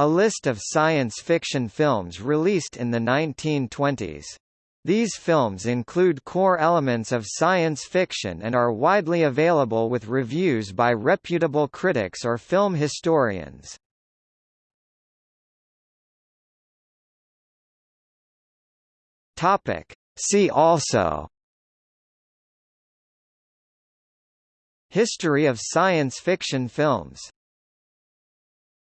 A list of science fiction films released in the 1920s. These films include core elements of science fiction and are widely available with reviews by reputable critics or film historians. Topic. See also History of science fiction films